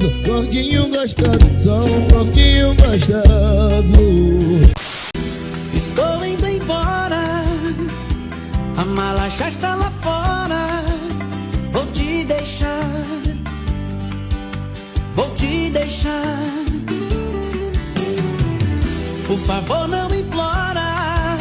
gostoso, gordinho gostoso, sou um gordinho gostoso. Estou indo embora, a mala já está lá fora. Vou te deixar, vou te deixar. Por favor, não implora,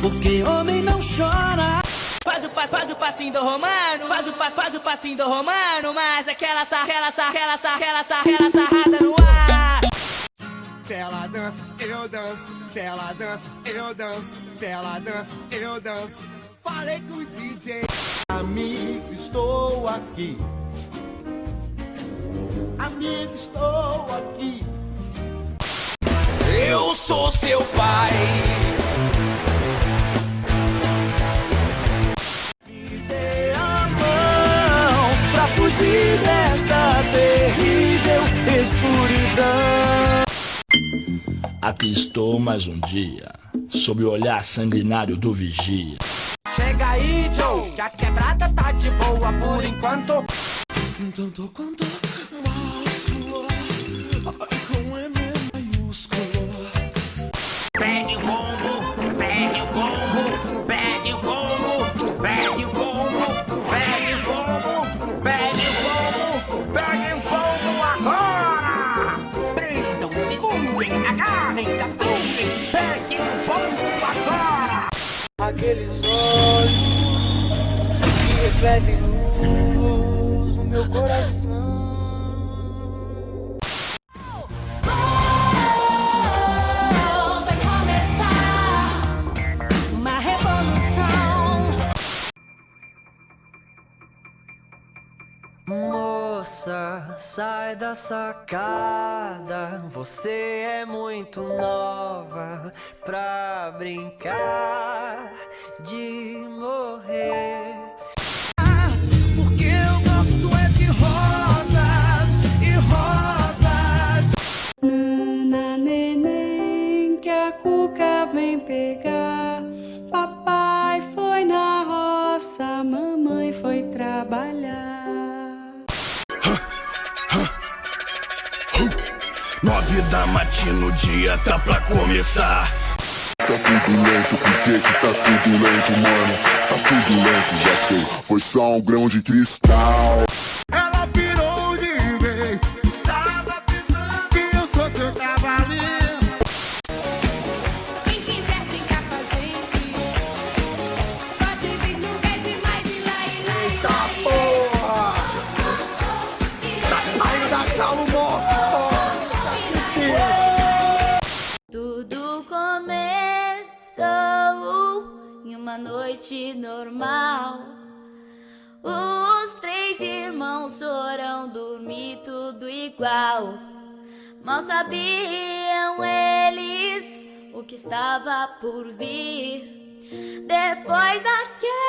porque homem passo, faz o passinho do romano, faz o passo, faz o passinho do romano, mas aquela sarrela, sarrela, sarrela, sarrela, sarrada no ar. Se ela dança, eu danço. Se ela dança, eu danço. Se ela dança, eu danço. Falei com o DJ. Amigo, estou aqui. Amigo, estou aqui. Eu sou seu pai. Aqui estou mais um dia, sob o olhar sanguinário do vigia. Chega aí, Joe, que a quebrada tá de boa por enquanto. Tanto quanto músculo, ai, com M maiúsculo. Pegue o Aqueles olhos que refletem luz no meu coração. Vai sai da sacada. Você é muito nova pra brincar de morrer. Porque eu gosto é de rosas e rosas. Na neném que a cuca vem pegar. Nove da matina, o dia tá pra começar. Tá tudo lento, por que que tá tudo lento, mano? Tá tudo lento, já sei, foi só um grão de cristal em uma noite normal. Os três irmãos foram dormir tudo igual. Mal sabiam eles o que estava por vir. Depois daquela